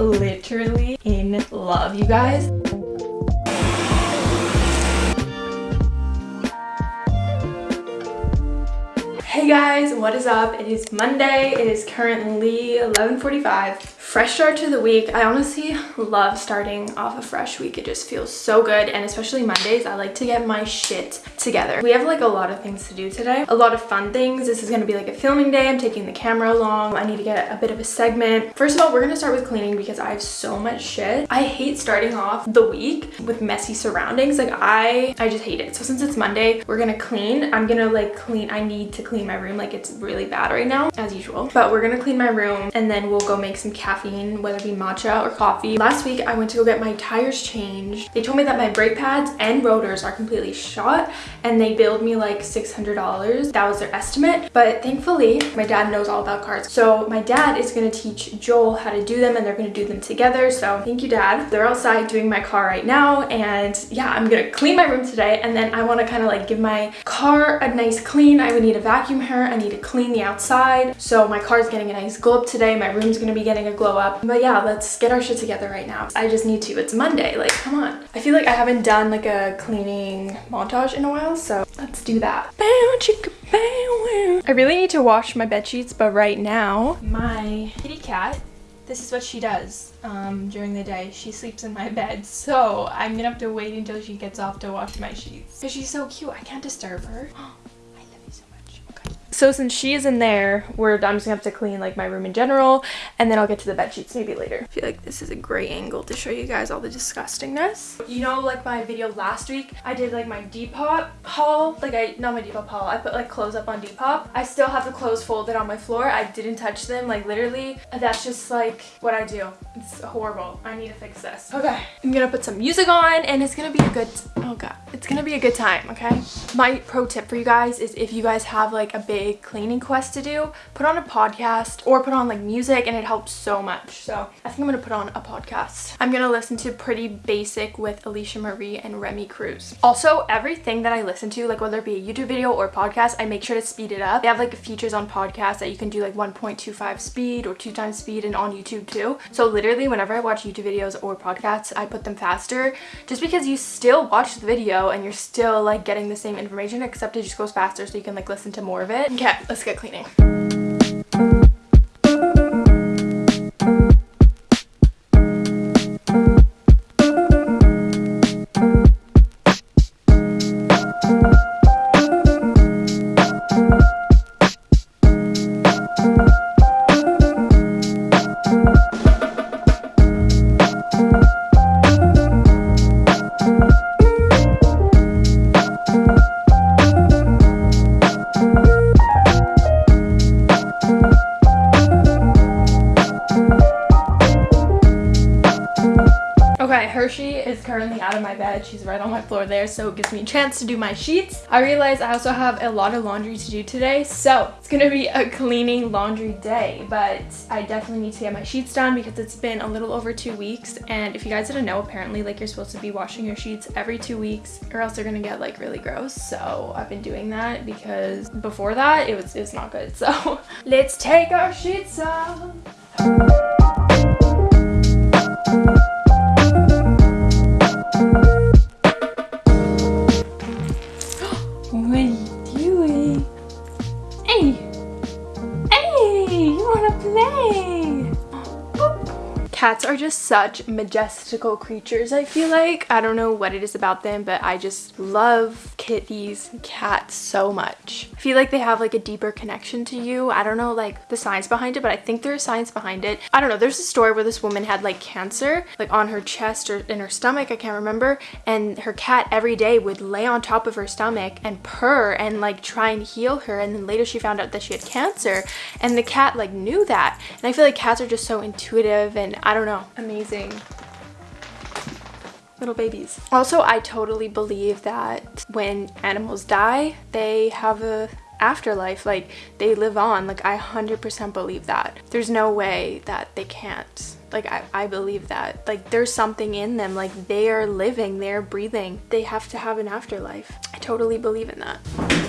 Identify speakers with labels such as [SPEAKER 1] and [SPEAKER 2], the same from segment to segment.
[SPEAKER 1] literally in love, you guys. Hey guys, what is up? It is Monday. It is currently 11.45 fresh start to the week. I honestly love starting off a fresh week. It just feels so good and especially mondays i like to get my shit together. We have like a lot of things to do today. A lot of fun things. This is going to be like a filming day. I'm taking the camera along. I need to get a bit of a segment. First of all we're going to start with cleaning because i have so much shit. I hate starting off the week with messy surroundings. Like i i just hate it. So since it's monday we're gonna clean. I'm gonna like clean. I need to clean my room. Like it's really bad right now as usual. But we're gonna clean my room and then we'll go make some caffeine caffeine, whether it be matcha or coffee. Last week, I went to go get my tires changed. They told me that my brake pads and rotors are completely shot and they billed me like $600. That was their estimate. But thankfully, my dad knows all about cars. So my dad is gonna teach Joel how to do them and they're gonna do them together. So thank you, dad. They're outside doing my car right now. And yeah, I'm gonna clean my room today. And then I wanna kind of like give my car a nice clean. I would need a vacuum her. I need to clean the outside. So my car is getting a nice glow up today. My room's gonna be getting a glow up. But yeah, let's get our shit together right now. I just need to. It's Monday. Like, come on. I feel like I haven't done like a cleaning montage in a while, so let's do that. I really need to wash my bed sheets, but right now, my kitty cat this is what she does um, during the day. She sleeps in my bed, so I'm gonna have to wait until she gets off to wash my sheets. Because she's so cute, I can't disturb her. So since she is in there, we're, I'm just gonna have to clean like my room in general and then I'll get to the bed sheets maybe later. I feel like this is a great angle to show you guys all the disgustingness. You know like my video last week, I did like my Depop haul. Like I, not my Depop haul, I put like clothes up on Depop. I still have the clothes folded on my floor. I didn't touch them like literally. That's just like what I do. It's horrible. I need to fix this. Okay, I'm gonna put some music on and it's gonna be a good, oh god. It's gonna be a good time, okay? My pro tip for you guys is if you guys have like a big cleaning quest to do, put on a podcast or put on like music and it helps so much. So I think I'm gonna put on a podcast. I'm gonna listen to Pretty Basic with Alisha Marie and Remi Cruz. Also, everything that I listen to, like whether it be a YouTube video or podcast, I make sure to speed it up. They have like features on podcasts that you can do like 1.25 speed or two times speed and on YouTube too. So literally whenever I watch YouTube videos or podcasts, I put them faster just because you still watch the video and you're still like getting the same information except it just goes faster so you can like listen to more of it. Okay, let's get cleaning. Hershey is currently out of my bed. She's right on my floor there, so it gives me a chance to do my sheets. I realize I also have a lot of laundry to do today, so it's gonna be a cleaning laundry day, but I definitely need to get my sheets done because it's been a little over two weeks, and if you guys didn't know, apparently like you're supposed to be washing your sheets every two weeks or else they're gonna get like really gross, so I've been doing that because before that, it was, it was not good, so let's take our sheets off. Cats are just such majestical creatures, I feel like. I don't know what it is about them, but I just love kitties cats so much. I feel like they have like a deeper connection to you. I don't know like the science behind it, but I think there's science behind it. I don't know. There's a story where this woman had like cancer, like on her chest or in her stomach, I can't remember. And her cat every day would lay on top of her stomach and purr and like try and heal her. And then later she found out that she had cancer and the cat like knew that. And I feel like cats are just so intuitive and I don't know, amazing. Little babies. Also, I totally believe that when animals die, they have a afterlife like they live on. Like i 100% believe that. There's no way that they can't. Like I, I believe that. Like there's something in them. Like they are living they're breathing. They have to have an afterlife. I totally believe in that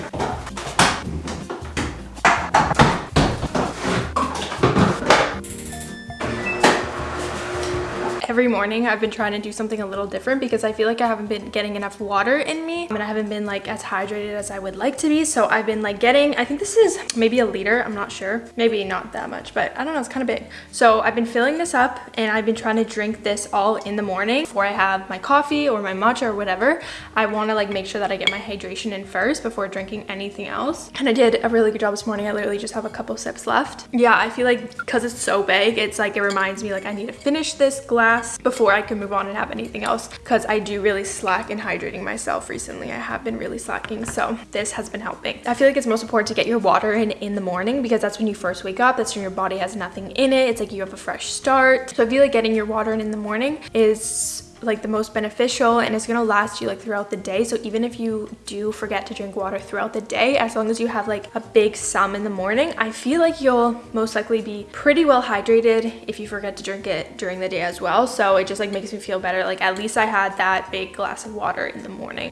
[SPEAKER 1] every morning I've been trying to do something a little different because I feel like I haven't been getting enough water in me and I haven't been like as hydrated as I would like to be. So I've been like getting, I think this is maybe a liter, I'm not sure. Maybe not that much, but I don't know, it's kind of big. So I've been filling this up and I've been trying to drink this all in the morning before I have my coffee or my matcha or whatever. I want to like make sure that I get my hydration in first before drinking anything else. And I did a really good job this morning. I literally just have a couple sips left. Yeah, I feel like because it's so big, it's like it reminds me like I need to finish this glass before I can move on and have anything else because I do really slack in hydrating myself recently. I have been really slacking, so this has been helping. I feel like it's most important to get your water in in the morning because that's when you first wake up. That's when your body has nothing in it. It's like you have a fresh start. So I feel like getting your water in in the morning is like the most beneficial and it's gonna last you like throughout the day. So even if you do forget to drink water throughout the day as long as you have like a big sum in the morning i feel like you'll most likely be pretty well hydrated if you forget to drink it during the day as well. So it just like makes me feel better. Like at least i had that big glass of water in the morning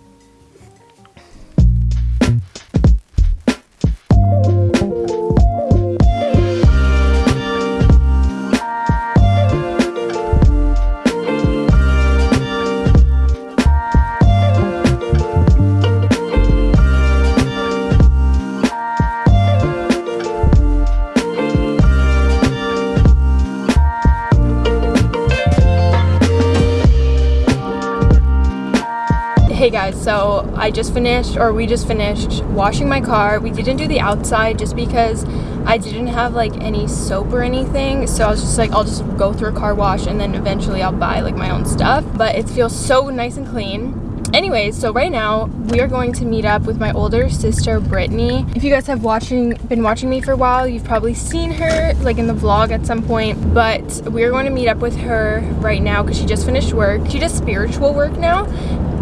[SPEAKER 1] Hey guys, so I just finished, or we just finished washing my car. We didn't do the outside just because I didn't have like any soap or anything. So I was just like, I'll just go through a car wash and then eventually I'll buy like my own stuff. But it feels so nice and clean. Anyways, so right now we are going to meet up with my older sister, Brittany. If you guys have watching, been watching me for a while, you've probably seen her like in the vlog at some point, but we're going to meet up with her right now because she just finished work. She does spiritual work now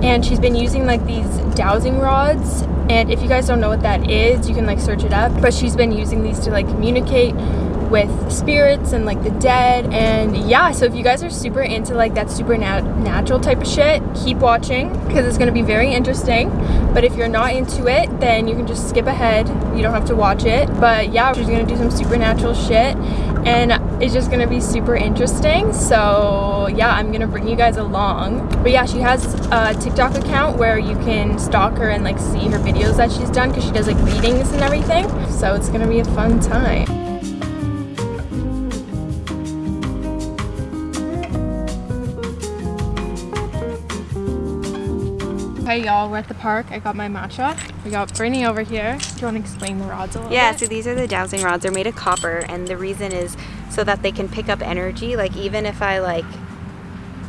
[SPEAKER 1] and she's been using like these dowsing rods. And if you guys don't know what that is you can like search it up. But she's been using these to like communicate with spirits and like the dead and yeah so if you guys are super into like that supernatural type of shit keep watching because it's going to be very interesting but if you're not into it then you can just skip ahead you don't have to watch it but yeah she's going to do some supernatural shit and it's just going to be super interesting so yeah i'm going to bring you guys along but yeah she has a tiktok account where you can stalk her and like see her videos that she's done because she does like readings and everything so it's going to be a fun time Hey y'all, we're at the park. I got my matcha. We got Brittany over here. Do you want to explain the rods a little
[SPEAKER 2] Yeah,
[SPEAKER 1] bit?
[SPEAKER 2] so these are the dowsing rods. They're made of copper and the reason is so that they can pick up energy. Like even if I like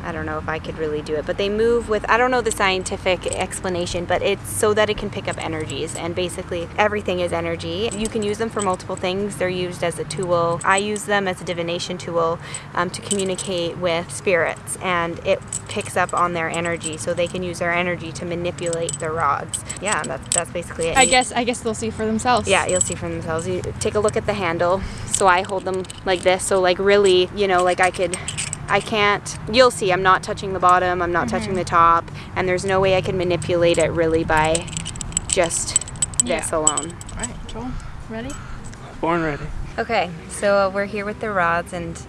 [SPEAKER 2] I don't know if I could really do it, but they move with, I don't know the scientific explanation, but it's so that it can pick up energies. And basically, everything is energy. You can use them for multiple things. They're used as a tool. I use them as a divination tool um, to communicate with spirits, and it picks up on their energy, so they can use their energy to manipulate the rods. Yeah, that's, that's basically it.
[SPEAKER 1] I guess I guess they'll see for themselves.
[SPEAKER 2] Yeah, you'll see for themselves. You take a look at the handle. So I hold them like this. So like really, you know, like I could I can't, you'll see, I'm not touching the bottom, I'm not
[SPEAKER 1] Mm-hmm.
[SPEAKER 2] touching the top, and there's no way I can manipulate it really by just this
[SPEAKER 1] Yeah.
[SPEAKER 2] alone.
[SPEAKER 1] All right, Joel, ready?
[SPEAKER 3] Born ready.
[SPEAKER 2] Okay, so we're here with the rods and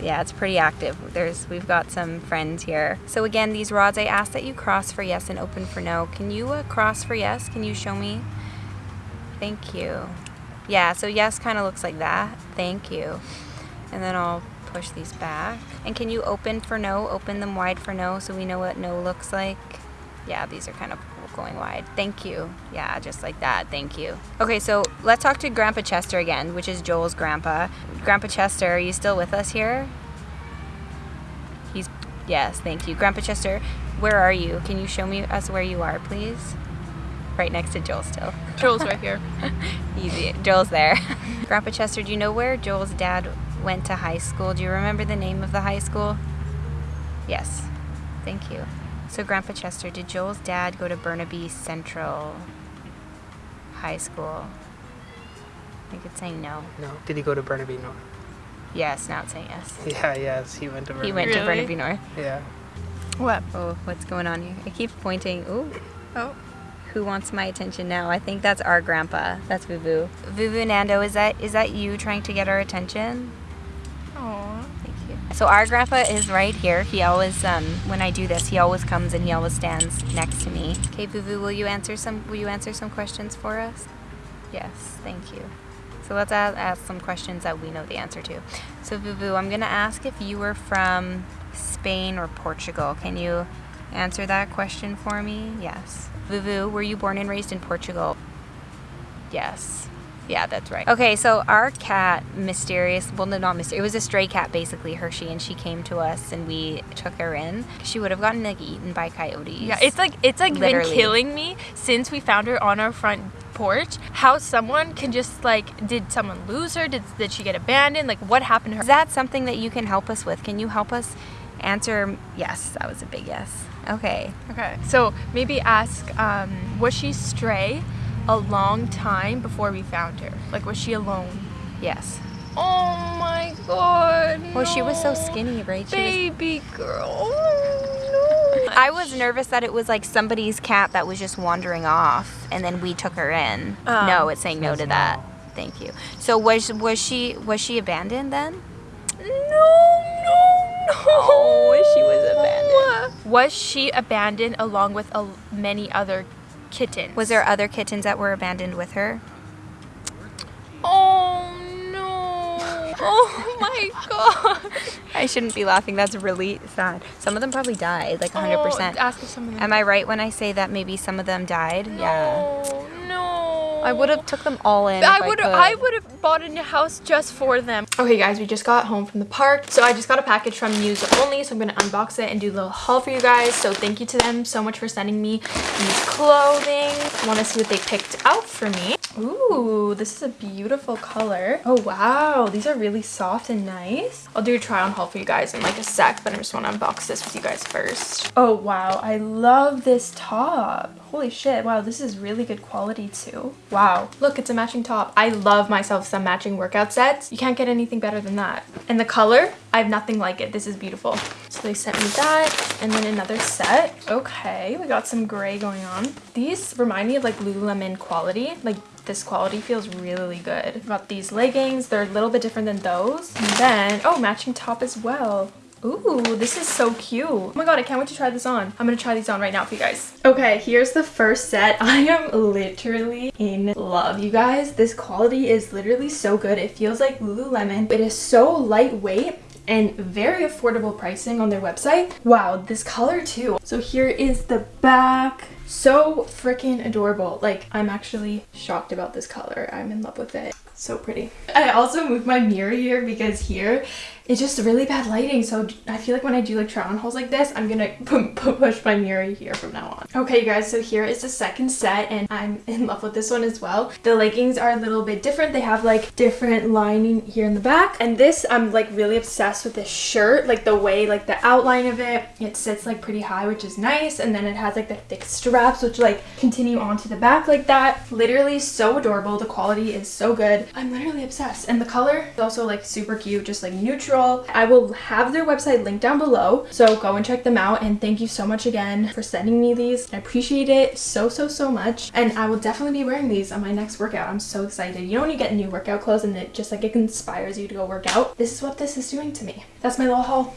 [SPEAKER 2] yeah, it's pretty active. There's we've got some friends here. So again, these rods I ask that you cross for yes and open for no. Can you uh, cross for yes? Can you show me? Thank you. Yeah, so yes kind of looks like that. Thank you. And then I'll push these back. And can you open for no? Open them wide for no so we know what no looks like. Yeah, these are kind of going wide. Thank you. Yeah, just like that. Thank you. Okay, so let's talk to Grandpa Chester again, which is Joel's grandpa. Grandpa Chester, are you still with us here? He's yes, thank you. Grandpa Chester, where are you? Can you show me us where you are, please? Right next to Joel still.
[SPEAKER 1] Joel's right here.
[SPEAKER 2] Easy. Joel's there. Grandpa Chester, do you know where Joel's dad went to high school? Do you remember the name of the high school? Yes. Thank you. So, Grandpa Chester, did Joel's dad go to Burnaby Central High School? I think it's saying no.
[SPEAKER 3] No. Did he go to Burnaby North?
[SPEAKER 2] Yes, now it's saying yes.
[SPEAKER 3] Yeah, yes, he went to Burnaby.
[SPEAKER 2] He went to Burnaby North.
[SPEAKER 3] Yeah.
[SPEAKER 1] What?
[SPEAKER 2] Oh, what's going on here? I keep pointing. Ooh.
[SPEAKER 1] Oh.
[SPEAKER 2] Who wants my attention now? I think that's our grandpa. That's Vuvu. Vuvu Nando, is that is that you trying to get our attention?
[SPEAKER 1] Aw.
[SPEAKER 2] Thank you. So our grandpa is right here. He always, um, when I do this, he always comes and he always stands next to me. Okay, Vuvu, will you answer some? Will you answer some questions for us? Yes, thank you. So let's ask, ask some questions that we know the answer to. So Vuvu, I'm gonna ask if you were from Spain or Portugal. Can you answer that question for me? Yes. Vuvu, were you born and raised in Portugal? Yes. Yeah, that's right. Okay, so our cat, mysterious, well, no, not mysterious, it was a stray cat, basically, Hershey, and she came to us and we took her in. She would have gotten like eaten by coyotes.
[SPEAKER 1] Yeah, it's like it's like
[SPEAKER 2] Literally.
[SPEAKER 1] been killing me since we found her on our front porch. How someone can just like, did someone lose her? Did did she get abandoned? Like, what happened to her?
[SPEAKER 2] Is that something that you can help us with? Can you help us answer? Yes, that was a big yes. Okay.
[SPEAKER 1] Okay, so maybe ask, um, was she stray a long time before we found her? Like, was she alone?
[SPEAKER 2] Yes.
[SPEAKER 1] Oh my god.
[SPEAKER 2] Well, she was so skinny, right? She was
[SPEAKER 1] Baby girl. Oh, no.
[SPEAKER 2] I was nervous that it was like somebody's cat that was just wandering off, and then we took her in.
[SPEAKER 1] Um,
[SPEAKER 2] no, it's saying no to that. Thank you. So was was she was she abandoned then?
[SPEAKER 1] No, no, no.
[SPEAKER 2] Oh, she was abandoned.
[SPEAKER 1] Was she abandoned along with a, many other kittens?
[SPEAKER 2] Was there other kittens that were abandoned with her?
[SPEAKER 1] Oh no. Oh my god.
[SPEAKER 2] I shouldn't be laughing. That's really sad. Some of them probably died, like 100%.
[SPEAKER 1] Oh, ask if some of them.
[SPEAKER 2] Am I right when I say that maybe some of them died? Yeah.
[SPEAKER 1] No, no.
[SPEAKER 2] I would have took them all in.
[SPEAKER 1] I would
[SPEAKER 2] could.
[SPEAKER 1] I would have bought a new house just for them. Okay guys, we just got home from the park. So I just got a package from Muse Only, so I'm gonna unbox it and do a little haul for you guys. So thank you to them so much for sending me these clothing. Wanna see what they picked out for me. Ooh, this is a beautiful color. Oh wow, these are really soft and nice. I'll do a try on haul for you guys in like a sec, but I just wanna unbox this with you guys first. Oh wow, I love this top. Holy shit, wow, this is really good quality too. Wow, look, it's a matching top. I love myself some matching workout sets. You can't get anything better than that. And the color, I have nothing like it. This is beautiful. So they sent me that and then another set. Okay, we got some gray going on. These remind me of like Lululemon quality. Like this quality feels really good. Got these leggings. They're a little bit different than those. And then, oh, matching top as well. Ooh, this is so cute. Oh my god, I can't wait to try this on. I'm gonna try these on right now for you guys. Okay, here's the first set. I am literally in love, you guys. This quality is literally so good. It feels like Lululemon. It is so lightweight and very affordable pricing on their website. Wow, this color too. So here is the back. So freaking adorable. Like, I'm actually shocked about this color. I'm in love with it. So pretty. I also moved my mirror here because here it's just really bad lighting. So I feel like when I do like try on hauls like this, I'm gonna pu- pu- push my mirror here from now on. Okay, you guys, so here is the second set and I'm in love with this one as well. The leggings are a little bit different. They have like different lining here in the back. And this, I'm like really obsessed with this shirt. Like the way, like the outline of it, it sits like pretty high, which is nice. And then it has like the thick straps, which like continue onto the back like that. Literally so adorable. The quality is so good. I'm literally obsessed. And the color is also like super cute, just like neutral. I will have their website linked down below. So go and check them out. And thank you so much again for sending me these. I appreciate it so, so, so much. And I will definitely be wearing these on my next workout. I'm so excited. You know when you get new workout clothes and it just like it inspires you to go work out? This is what this is doing to me. That's my little haul.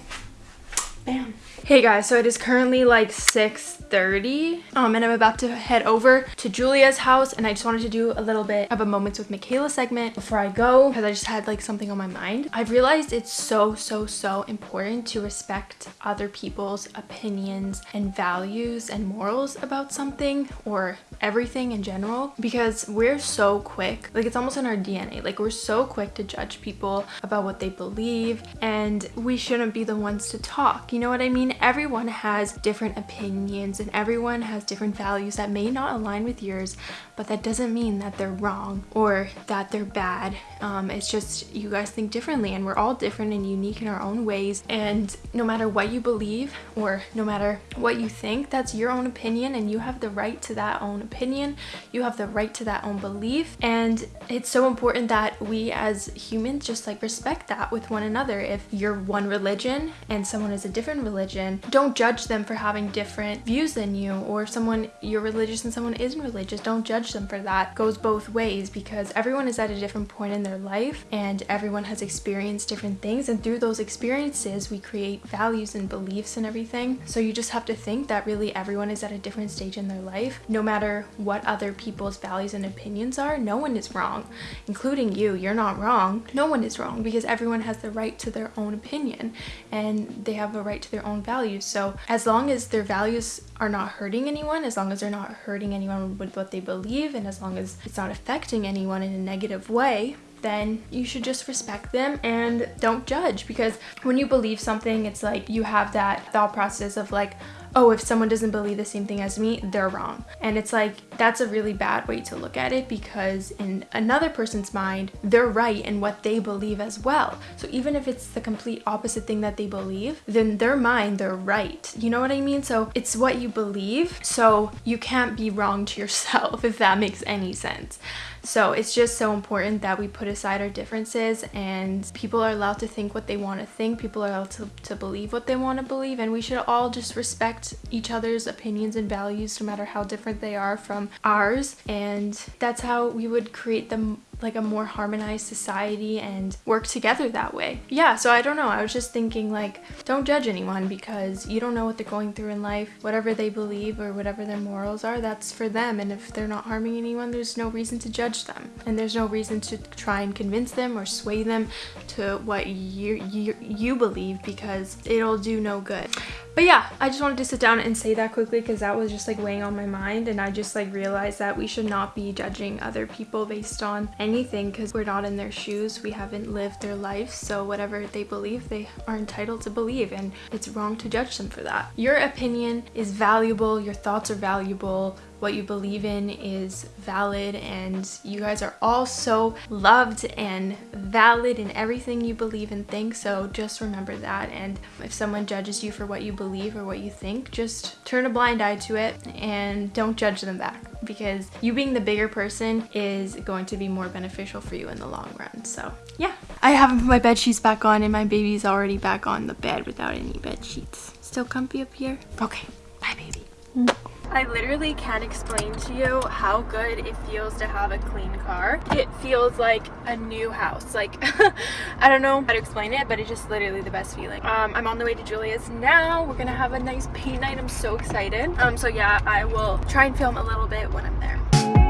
[SPEAKER 1] Bam. Hey guys, so it is currently like 6.30 um, and I'm about to head over to Julia's house and I just wanted to do a little bit of a Moments with Michaela segment before I go because I just had like something on my mind. I've realized it's so, so, so important to respect other people's opinions and values and morals about something or everything in general because we're so quick, like it's almost in our DNA, like we're so quick to judge people about what they believe and we shouldn't be the ones to talk, you know what I mean? Everyone has different opinions and everyone has different values that may not align with yours, but that doesn't mean that they're wrong or that they're bad. Um, it's just you guys think differently and we're all different and unique in our own ways and no matter what you believe or no matter what you think, that's your own opinion and you have the right to that own opinion. You have the right to that own belief. And it's so important that we as humans just like respect that with one another. If you're one religion and someone is a different religion, don't judge them for having different views than you. Or someone you're religious and someone isn't religious, don't judge them for that. It goes both ways because everyone is at a different point in their life and everyone has experienced different things. And through those experiences, we create values and beliefs and everything. So you just have to think that really everyone is at a different stage in their life. No matter what other people's values and opinions are, no one is wrong, including you. You're not wrong. No one is wrong because everyone has the right to their own opinion and they have a right to their own values. So as long as their values are not hurting anyone, as long as they're not hurting anyone with what they believe, and as long as it's not affecting anyone in a negative way, then you should just respect them and don't judge because when you believe something, it's like you have that thought process of like, oh, if someone doesn't believe the same thing as me, they're wrong. And it's like, that's a really bad way to look at it because in another person's mind, they're right in what they believe as well. So even if it's the complete opposite thing that they believe, then their mind, they're right. You know what I mean? So it's what you believe. So you can't be wrong to yourself, if that makes any sense. So it's just so important that we put aside our differences and people are allowed to think what they want to think. People are allowed to, to believe what they want to believe and we should all just respect each other's opinions and values no matter how different they are from ours. And that's how we would create the like a more harmonized society and work together that way. Yeah, so I don't know. I was just thinking like don't judge anyone because you don't know what they're going through in life. Whatever they believe or whatever their morals are, that's for them and if they're not harming anyone, there's no reason to judge them. And there's no reason to try and convince them or sway them to what you you you believe because it'll do no good. But yeah, I just wanted to sit down and say that quickly because that was just like weighing on my mind and I just like realized that we should not be judging other people based on anything because we're not in their shoes. We haven't lived their life. So whatever they believe, they are entitled to believe and it's wrong to judge them for that. Your opinion is valuable. Your thoughts are valuable what you believe in is valid and you guys are all so loved and valid in everything you believe and think so just remember that. And if someone judges you for what you believe or what you think just turn a blind eye to it and don't judge them back because you being the bigger person is going to be more beneficial for you in the long run. So yeah. I haven't put my bed sheets back on and my baby's already back on the bed without any bed sheets. Still comfy up here? Okay. Bye baby mm. I literally can't explain to you how good it feels to have a clean car. It feels like a new house. Like, I don't know how to explain it, but it's just literally the best feeling. Um, I'm on the way to Julia's now. We're gonna have a nice paint night. I'm so excited. Um, so yeah, I will try and film a little bit when I'm there.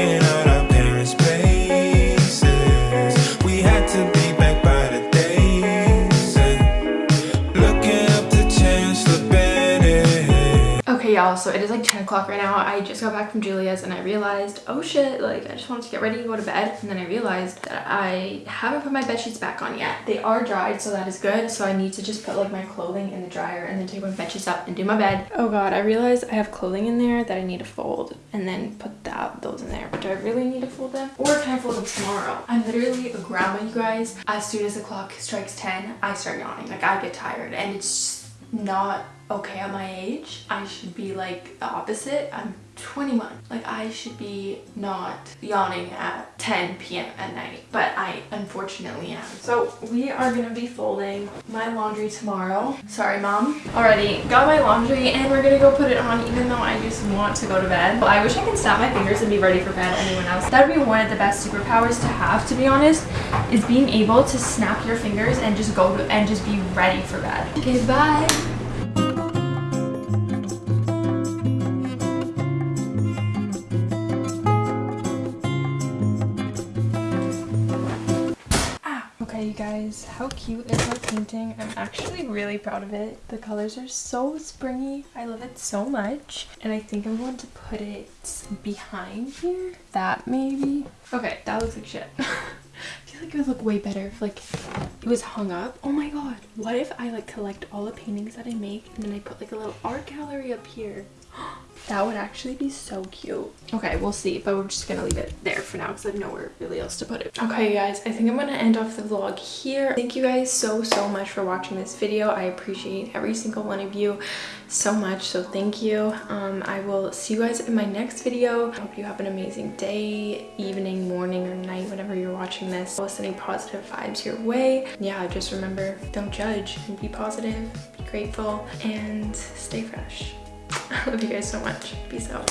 [SPEAKER 1] Y'all so it is like 10 o'clock right now. I just got back from julia's and i realized oh shit like i just wanted to get ready to go to bed. And then i realized that i haven't put my bed sheets back on yet. They are dried so that is good. So i need to just put like my clothing in the dryer and then take my bed sheets up and do my bed. Oh god. I realized i have clothing in there that i need to fold and then put that those in there. But do i really need to fold them? Or can i fold them tomorrow? I'm literally a grandma you guys. As soon as the clock strikes 10 i start yawning. Like i get tired and it's not okay at my age. I should be like the opposite. I'm 21. Like I should be not yawning at 10 p.m. at night, but I unfortunately am. So we are gonna be folding my laundry tomorrow. Sorry, mom. Already got my laundry and we're gonna go put it on even though I just want to go to bed. I wish I could snap my fingers and be ready for bed anyone else. That would be one of the best superpowers to have, to be honest, is being able to snap your fingers and just go to, and just be ready for bed. Okay, bye. Guys how cute is my painting? I'm actually really proud of it. The colors are so springy. I love it so much. And i think i'm going to put it behind here. That maybe. Okay that looks like shit. I feel like it would look way better if like it was hung up. Oh my god. What if I like collect all the paintings that I make and then I put like a little art gallery up here? That would actually be so cute. Okay, we'll see, but we're just gonna leave it there for now because I have nowhere really else to put it. Okay, guys, I think I'm gonna end off the vlog here. Thank you guys so, so much for watching this video. I appreciate every single one of you so much, so thank you. Um, I will see you guys in my next video. I hope you have an amazing day, evening, morning, or night, whenever you're watching this. I'll sending positive vibes your way. Yeah, just remember, don't judge and be positive, be grateful, and stay fresh. I love you guys so much. Peace
[SPEAKER 4] out.